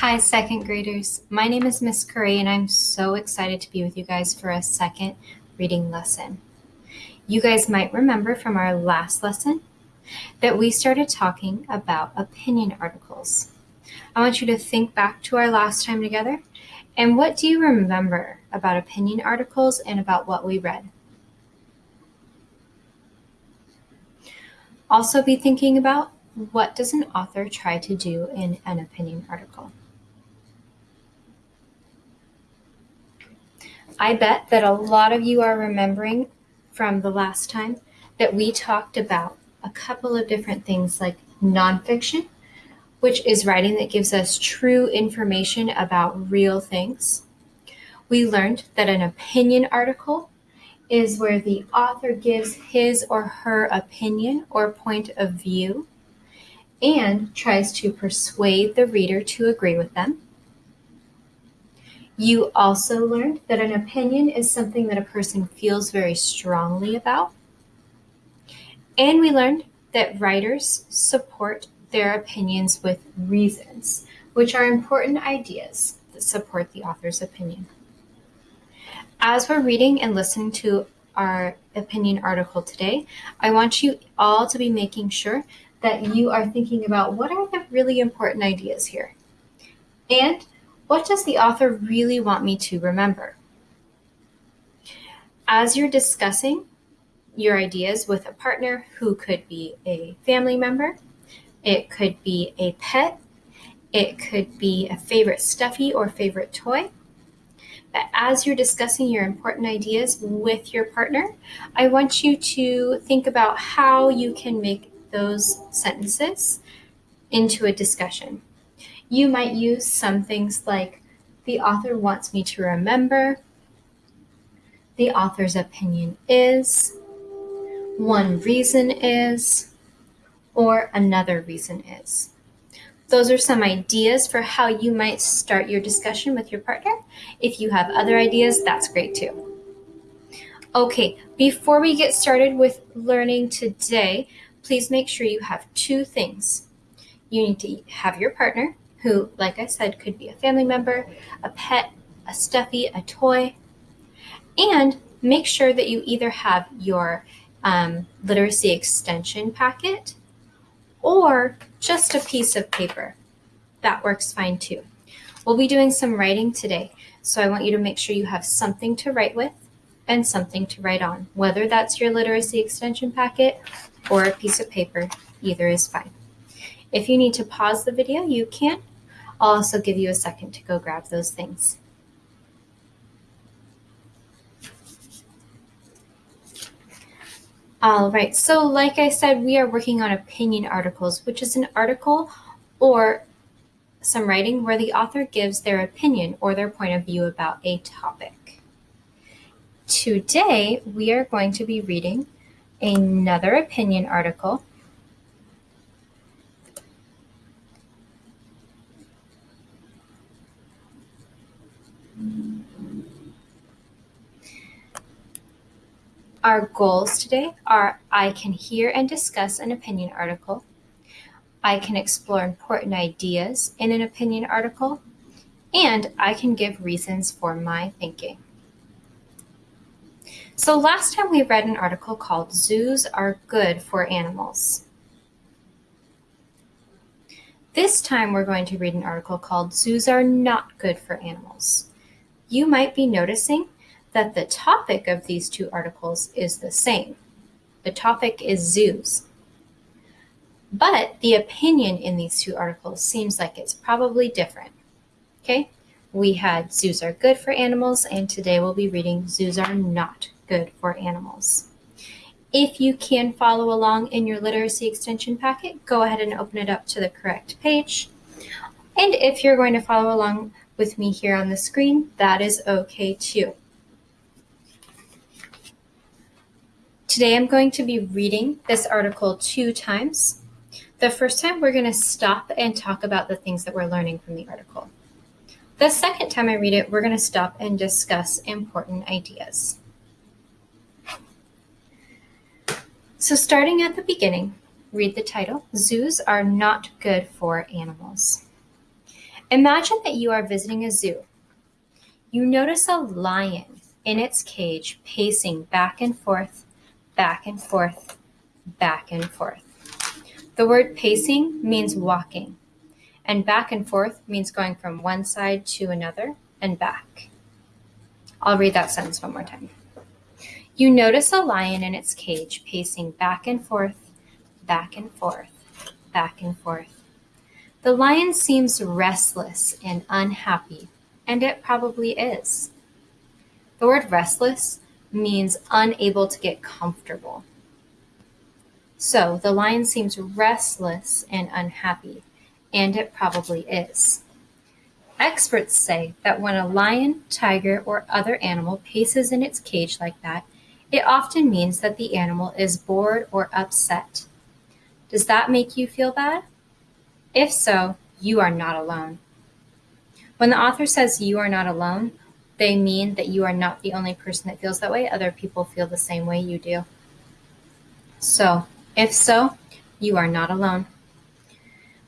Hi, second graders. My name is Miss Curry, and I'm so excited to be with you guys for a second reading lesson. You guys might remember from our last lesson that we started talking about opinion articles. I want you to think back to our last time together, and what do you remember about opinion articles and about what we read? Also, be thinking about what does an author try to do in an opinion article? I bet that a lot of you are remembering from the last time that we talked about a couple of different things like nonfiction, which is writing that gives us true information about real things. We learned that an opinion article is where the author gives his or her opinion or point of view and tries to persuade the reader to agree with them. You also learned that an opinion is something that a person feels very strongly about. And we learned that writers support their opinions with reasons, which are important ideas that support the author's opinion. As we're reading and listening to our opinion article today, I want you all to be making sure that you are thinking about what are the really important ideas here. And what does the author really want me to remember? As you're discussing your ideas with a partner who could be a family member, it could be a pet, it could be a favorite stuffy or favorite toy. But as you're discussing your important ideas with your partner, I want you to think about how you can make those sentences into a discussion. You might use some things like, the author wants me to remember, the author's opinion is, one reason is, or another reason is. Those are some ideas for how you might start your discussion with your partner. If you have other ideas, that's great too. Okay, before we get started with learning today, please make sure you have two things. You need to have your partner who, like I said, could be a family member, a pet, a stuffy, a toy. And make sure that you either have your um, literacy extension packet or just a piece of paper. That works fine too. We'll be doing some writing today, so I want you to make sure you have something to write with and something to write on, whether that's your literacy extension packet or a piece of paper, either is fine. If you need to pause the video, you can, I'll also give you a second to go grab those things. All right, so like I said, we are working on opinion articles, which is an article or some writing where the author gives their opinion or their point of view about a topic. Today, we are going to be reading another opinion article Our goals today are I can hear and discuss an opinion article. I can explore important ideas in an opinion article. And I can give reasons for my thinking. So last time we read an article called Zoos Are Good for Animals. This time we're going to read an article called Zoos Are Not Good for Animals. You might be noticing that the topic of these two articles is the same. The topic is zoos. But the opinion in these two articles seems like it's probably different. Okay, we had zoos are good for animals, and today we'll be reading zoos are not good for animals. If you can follow along in your literacy extension packet, go ahead and open it up to the correct page. And if you're going to follow along with me here on the screen, that is okay too. Today I'm going to be reading this article two times. The first time we're going to stop and talk about the things that we're learning from the article. The second time I read it, we're going to stop and discuss important ideas. So starting at the beginning, read the title, Zoos Are Not Good for Animals. Imagine that you are visiting a zoo. You notice a lion in its cage pacing back and forth, back and forth, back and forth. The word pacing means walking, and back and forth means going from one side to another and back. I'll read that sentence one more time. You notice a lion in its cage pacing back and forth, back and forth, back and forth. The lion seems restless and unhappy, and it probably is. The word restless means unable to get comfortable. So the lion seems restless and unhappy, and it probably is. Experts say that when a lion, tiger, or other animal paces in its cage like that, it often means that the animal is bored or upset. Does that make you feel bad? If so, you are not alone. When the author says you are not alone, they mean that you are not the only person that feels that way. Other people feel the same way you do. So, if so, you are not alone.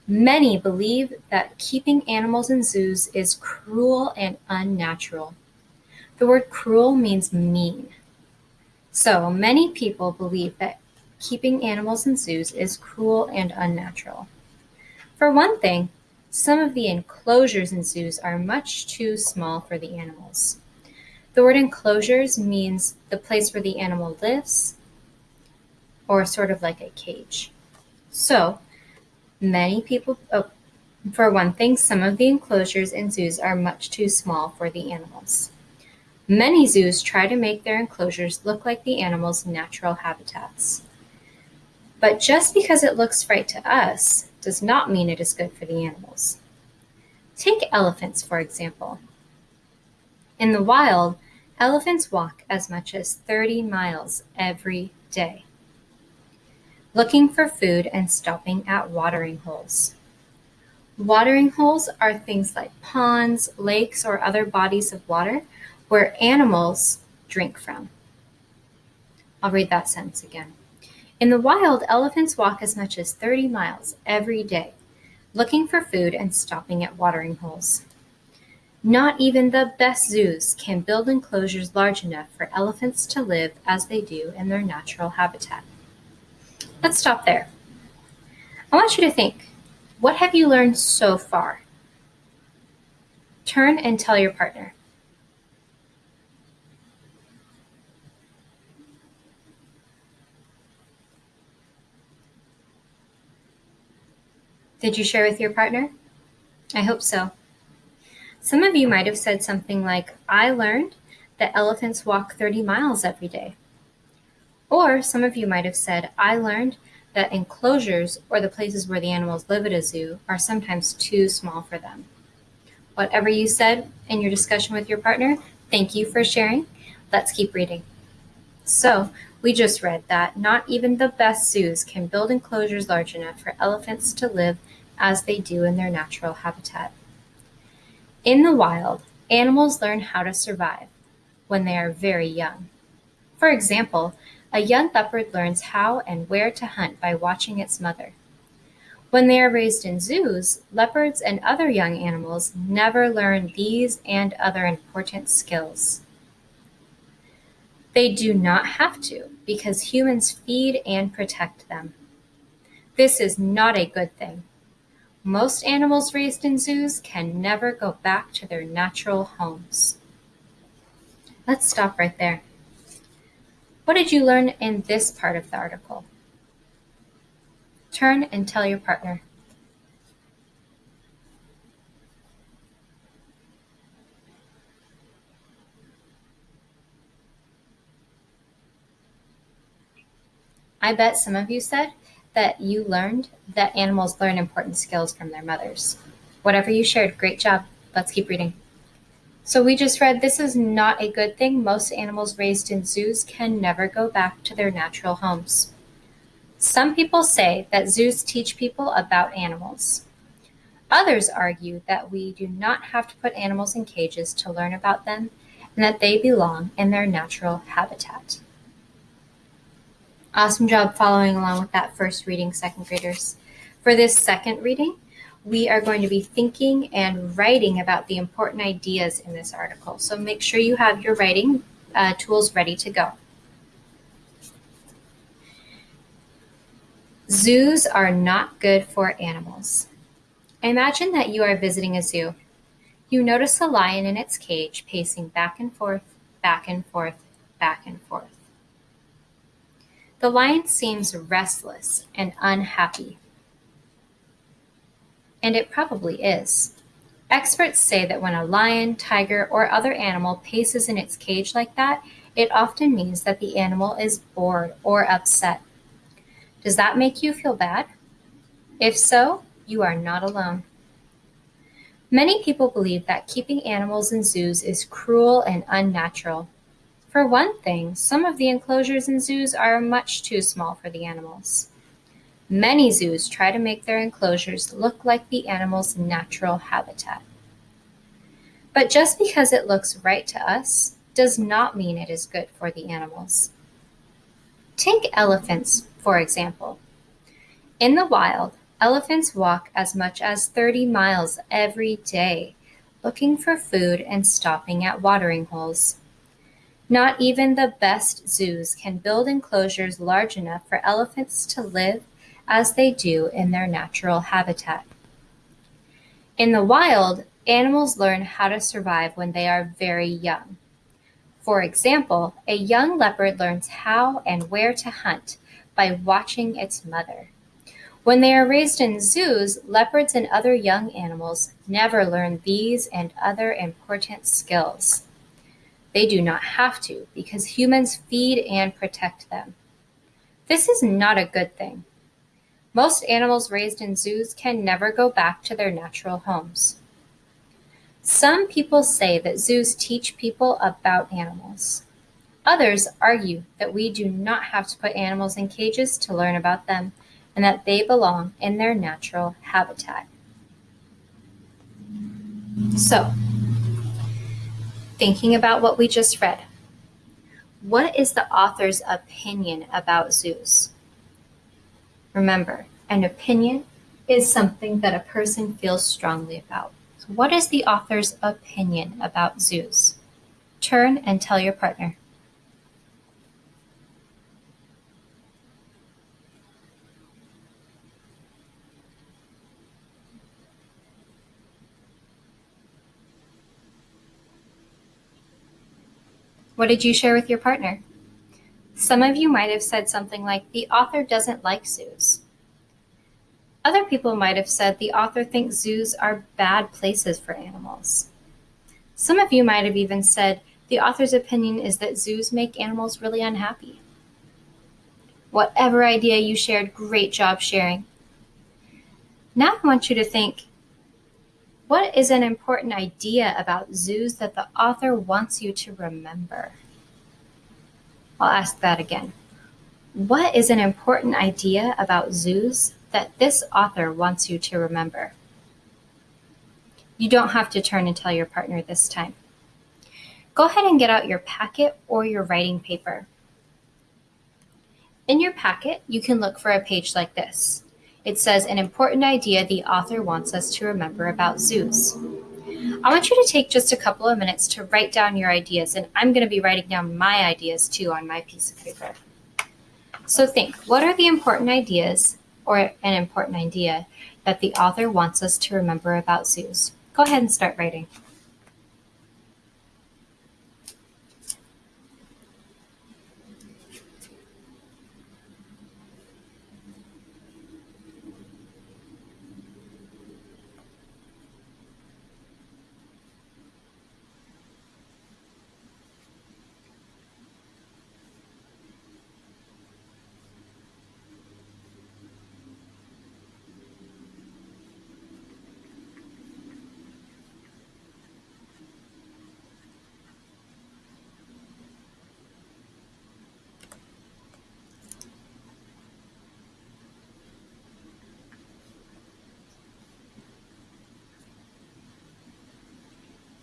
Many believe that keeping animals in zoos is cruel and unnatural. The word cruel means mean. So many people believe that keeping animals in zoos is cruel and unnatural. For one thing, some of the enclosures in zoos are much too small for the animals. The word enclosures means the place where the animal lives, or sort of like a cage. So, Many people, oh, for one thing, some of the enclosures in zoos are much too small for the animals. Many zoos try to make their enclosures look like the animals' natural habitats. But just because it looks right to us does not mean it is good for the animals. Take elephants, for example. In the wild, elephants walk as much as 30 miles every day looking for food and stopping at watering holes. Watering holes are things like ponds, lakes, or other bodies of water where animals drink from. I'll read that sentence again. In the wild, elephants walk as much as 30 miles every day, looking for food and stopping at watering holes. Not even the best zoos can build enclosures large enough for elephants to live as they do in their natural habitat. Let's stop there. I want you to think what have you learned so far? Turn and tell your partner. Did you share with your partner? I hope so. Some of you might have said something like, I learned that elephants walk 30 miles every day. Or some of you might have said, I learned that enclosures, or the places where the animals live at a zoo, are sometimes too small for them. Whatever you said in your discussion with your partner, thank you for sharing. Let's keep reading. So, we just read that not even the best zoos can build enclosures large enough for elephants to live as they do in their natural habitat. In the wild, animals learn how to survive when they are very young. For example, a young leopard learns how and where to hunt by watching its mother. When they are raised in zoos, leopards and other young animals never learn these and other important skills. They do not have to because humans feed and protect them. This is not a good thing. Most animals raised in zoos can never go back to their natural homes. Let's stop right there. What did you learn in this part of the article? Turn and tell your partner. I bet some of you said that you learned that animals learn important skills from their mothers. Whatever you shared, great job. Let's keep reading. So we just read this is not a good thing. Most animals raised in zoos can never go back to their natural homes. Some people say that zoos teach people about animals. Others argue that we do not have to put animals in cages to learn about them and that they belong in their natural habitat. Awesome job following along with that first reading, second graders. For this second reading, we are going to be thinking and writing about the important ideas in this article. So make sure you have your writing uh, tools ready to go. Zoos are not good for animals. Imagine that you are visiting a zoo. You notice a lion in its cage pacing back and forth, back and forth, back and forth. The lion seems restless and unhappy. And it probably is. Experts say that when a lion, tiger, or other animal paces in its cage like that, it often means that the animal is bored or upset. Does that make you feel bad? If so, you are not alone. Many people believe that keeping animals in zoos is cruel and unnatural. For one thing, some of the enclosures in zoos are much too small for the animals. Many zoos try to make their enclosures look like the animal's natural habitat. But just because it looks right to us does not mean it is good for the animals. Take elephants, for example. In the wild, elephants walk as much as 30 miles every day, looking for food and stopping at watering holes. Not even the best zoos can build enclosures large enough for elephants to live as they do in their natural habitat. In the wild, animals learn how to survive when they are very young. For example, a young leopard learns how and where to hunt by watching its mother. When they are raised in zoos, leopards and other young animals never learn these and other important skills. They do not have to because humans feed and protect them. This is not a good thing. Most animals raised in zoos can never go back to their natural homes. Some people say that zoos teach people about animals. Others argue that we do not have to put animals in cages to learn about them and that they belong in their natural habitat. So, thinking about what we just read. What is the author's opinion about zoos? Remember, an opinion is something that a person feels strongly about. So what is the author's opinion about zoos? Turn and tell your partner. What did you share with your partner? Some of you might have said something like, the author doesn't like zoos. Other people might have said the author thinks zoos are bad places for animals. Some of you might have even said the author's opinion is that zoos make animals really unhappy. Whatever idea you shared, great job sharing. Now I want you to think what is an important idea about zoos that the author wants you to remember? I'll ask that again. What is an important idea about zoos that this author wants you to remember? You don't have to turn and tell your partner this time. Go ahead and get out your packet or your writing paper. In your packet, you can look for a page like this. It says an important idea the author wants us to remember about zoos. I want you to take just a couple of minutes to write down your ideas, and I'm going to be writing down my ideas too on my piece of paper. So think, what are the important ideas or an important idea that the author wants us to remember about zoos? Go ahead and start writing.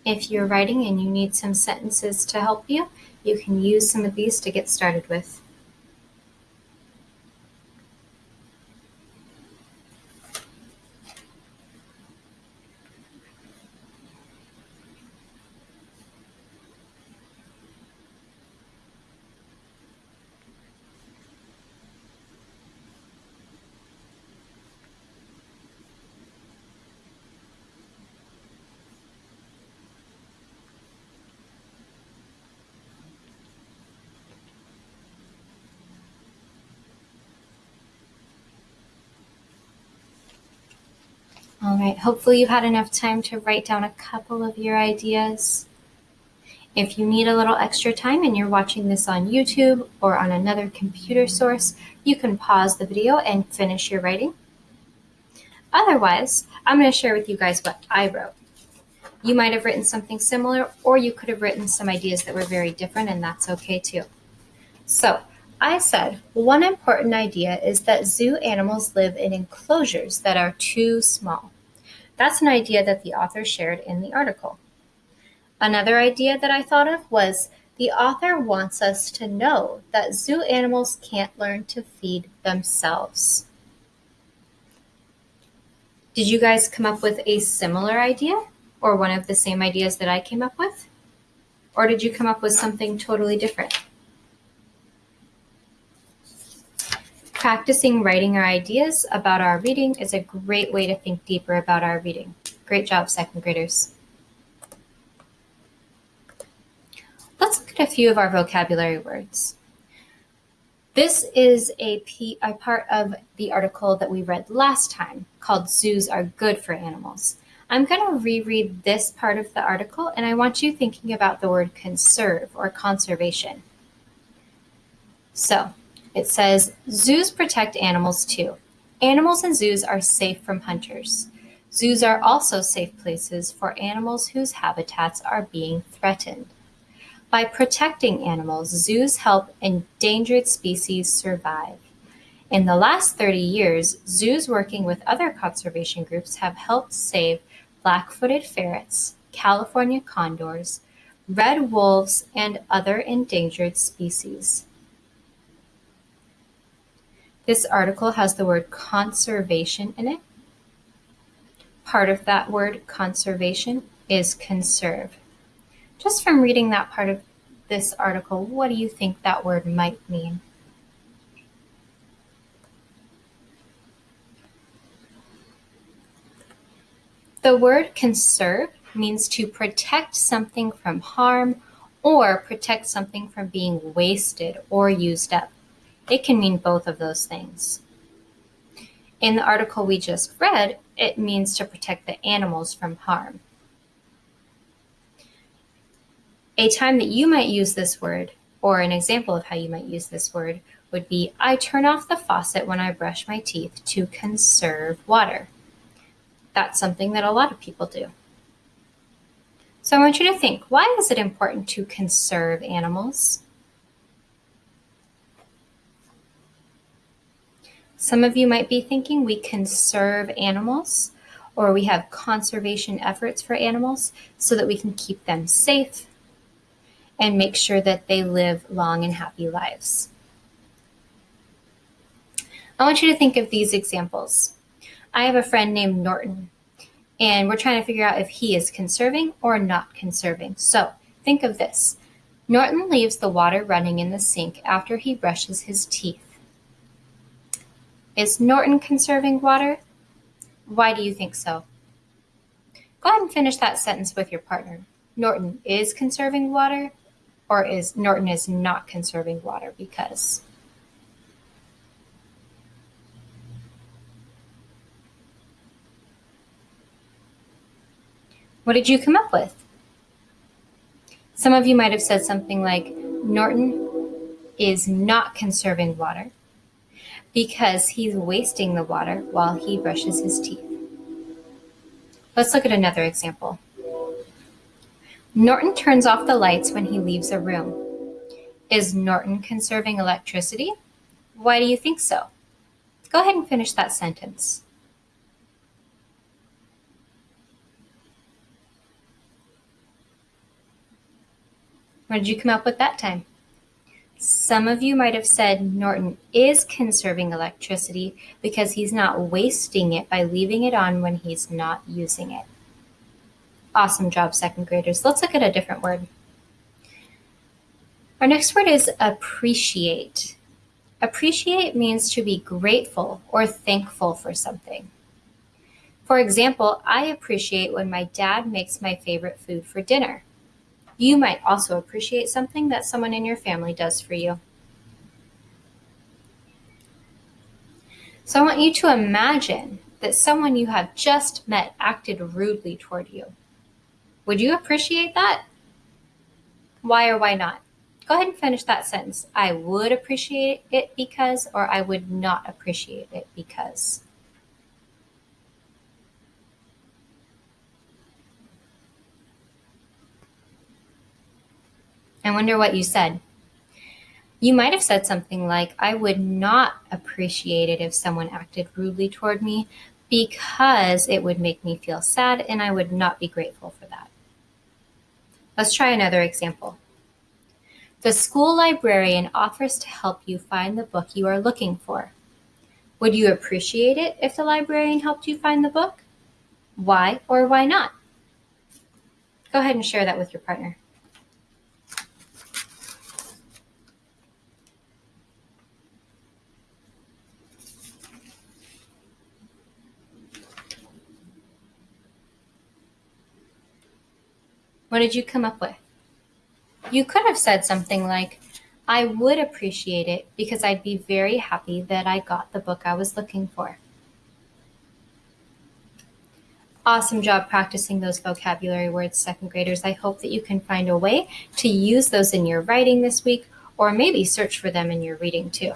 If you're writing and you need some sentences to help you, you can use some of these to get started with. All right, hopefully you've had enough time to write down a couple of your ideas. If you need a little extra time and you're watching this on YouTube or on another computer source, you can pause the video and finish your writing. Otherwise, I'm going to share with you guys what I wrote. You might have written something similar, or you could have written some ideas that were very different, and that's okay too. So, I said one important idea is that zoo animals live in enclosures that are too small. That's an idea that the author shared in the article. Another idea that I thought of was the author wants us to know that zoo animals can't learn to feed themselves. Did you guys come up with a similar idea or one of the same ideas that I came up with? Or did you come up with something totally different? Practicing writing our ideas about our reading is a great way to think deeper about our reading. Great job, second graders. Let's look at a few of our vocabulary words. This is a, part of the article that we read last time called Zoos Are Good for Animals. I'm going to reread this part of the article and I want you thinking about the word conserve or conservation. So, it says, zoos protect animals too. Animals in zoos are safe from hunters. Zoos are also safe places for animals whose habitats are being threatened. By protecting animals, zoos help endangered species survive. In the last 30 years, zoos working with other conservation groups have helped save black-footed ferrets, California condors, red wolves, and other endangered species. This article has the word conservation in it. Part of that word conservation is conserve. Just from reading that part of this article, what do you think that word might mean? The word conserve means to protect something from harm or protect something from being wasted or used up. It can mean both of those things. In the article we just read, it means to protect the animals from harm. A time that you might use this word, or an example of how you might use this word, would be I turn off the faucet when I brush my teeth to conserve water. That's something that a lot of people do. So I want you to think, why is it important to conserve animals? Some of you might be thinking we conserve animals or we have conservation efforts for animals so that we can keep them safe and make sure that they live long and happy lives. I want you to think of these examples. I have a friend named Norton, and we're trying to figure out if he is conserving or not conserving. So think of this. Norton leaves the water running in the sink after he brushes his teeth. Is Norton conserving water? Why do you think so? Go ahead and finish that sentence with your partner. Norton is conserving water or is Norton is not conserving water because What did you come up with? Some of you might have said something like Norton is not conserving water because he's wasting the water while he brushes his teeth. Let's look at another example. Norton turns off the lights when he leaves a room. Is Norton conserving electricity? Why do you think so? Go ahead and finish that sentence. What did you come up with that time? Some of you might have said Norton is conserving electricity because he's not wasting it by leaving it on when he's not using it. Awesome job, second graders. Let's look at a different word. Our next word is appreciate. Appreciate means to be grateful or thankful for something. For example, I appreciate when my dad makes my favorite food for dinner. You might also appreciate something that someone in your family does for you. So I want you to imagine that someone you have just met acted rudely toward you. Would you appreciate that? Why or why not? Go ahead and finish that sentence. I would appreciate it because, or I would not appreciate it because. I wonder what you said. You might have said something like, I would not appreciate it if someone acted rudely toward me because it would make me feel sad and I would not be grateful for that. Let's try another example. The school librarian offers to help you find the book you are looking for. Would you appreciate it if the librarian helped you find the book? Why or why not? Go ahead and share that with your partner. What did you come up with? You could have said something like, I would appreciate it because I'd be very happy that I got the book I was looking for. Awesome job practicing those vocabulary words, second graders. I hope that you can find a way to use those in your writing this week or maybe search for them in your reading too.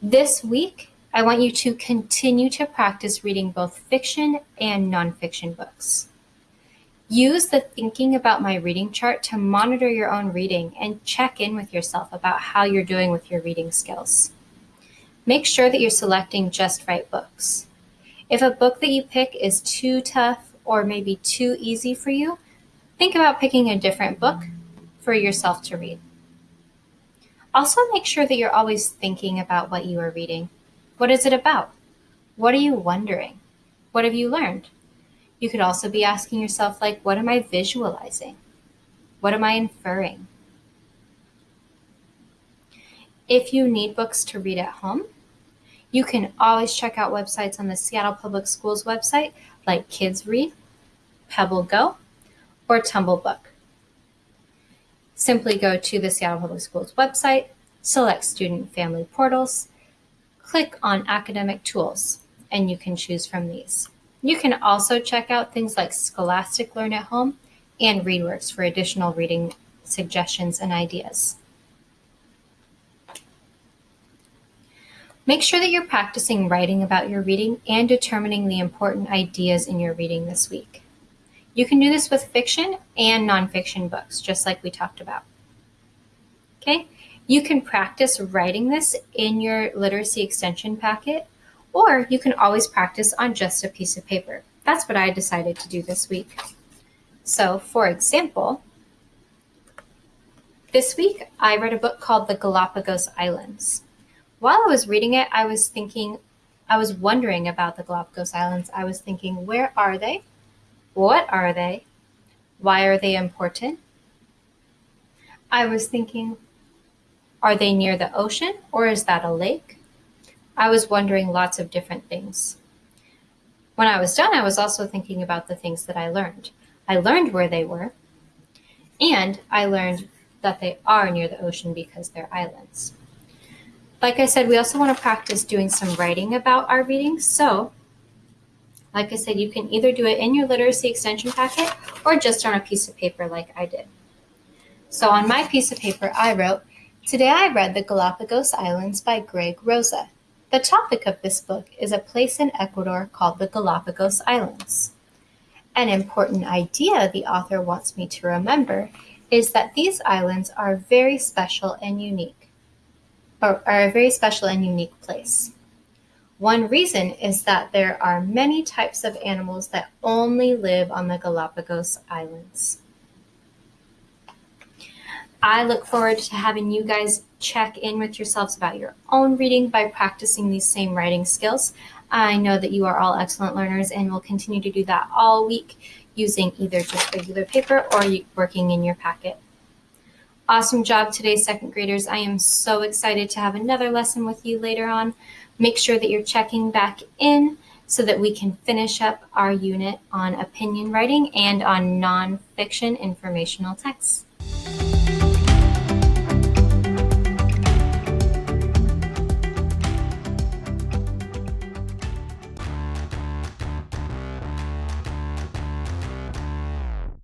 This week, I want you to continue to practice reading both fiction and nonfiction books. Use the thinking about my reading chart to monitor your own reading and check in with yourself about how you're doing with your reading skills. Make sure that you're selecting just right books. If a book that you pick is too tough or maybe too easy for you, think about picking a different book for yourself to read. Also, make sure that you're always thinking about what you are reading. What is it about? What are you wondering? What have you learned? You could also be asking yourself, like, what am I visualizing? What am I inferring? If you need books to read at home, you can always check out websites on the Seattle Public Schools website like Kids Read, Pebble Go, or Tumble Book. Simply go to the Seattle Public Schools website, select Student Family Portals, click on Academic Tools, and you can choose from these. You can also check out things like Scholastic Learn at Home and ReadWorks for additional reading suggestions and ideas. Make sure that you're practicing writing about your reading and determining the important ideas in your reading this week. You can do this with fiction and nonfiction books, just like we talked about. Okay, you can practice writing this in your literacy extension packet or you can always practice on just a piece of paper. That's what I decided to do this week. So, for example, this week I read a book called The Galapagos Islands. While I was reading it, I was thinking, I was wondering about the Galapagos Islands. I was thinking, where are they? What are they? Why are they important? I was thinking, are they near the ocean or is that a lake? I was wondering lots of different things. When I was done, I was also thinking about the things that I learned. I learned where they were, and I learned that they are near the ocean because they're islands. Like I said, we also want to practice doing some writing about our readings. So, like I said, you can either do it in your literacy extension packet or just on a piece of paper like I did. So on my piece of paper, I wrote, Today I read The Galapagos Islands by Greg Rosa. The topic of this book is a place in Ecuador called the Galapagos Islands. An important idea the author wants me to remember is that these islands are very special and unique, or are a very special and unique place. One reason is that there are many types of animals that only live on the Galapagos Islands. I look forward to having you guys check in with yourselves about your own reading by practicing these same writing skills. I know that you are all excellent learners and will continue to do that all week using either just regular paper or working in your packet. Awesome job today, second graders. I am so excited to have another lesson with you later on. Make sure that you're checking back in so that we can finish up our unit on opinion writing and on nonfiction informational texts.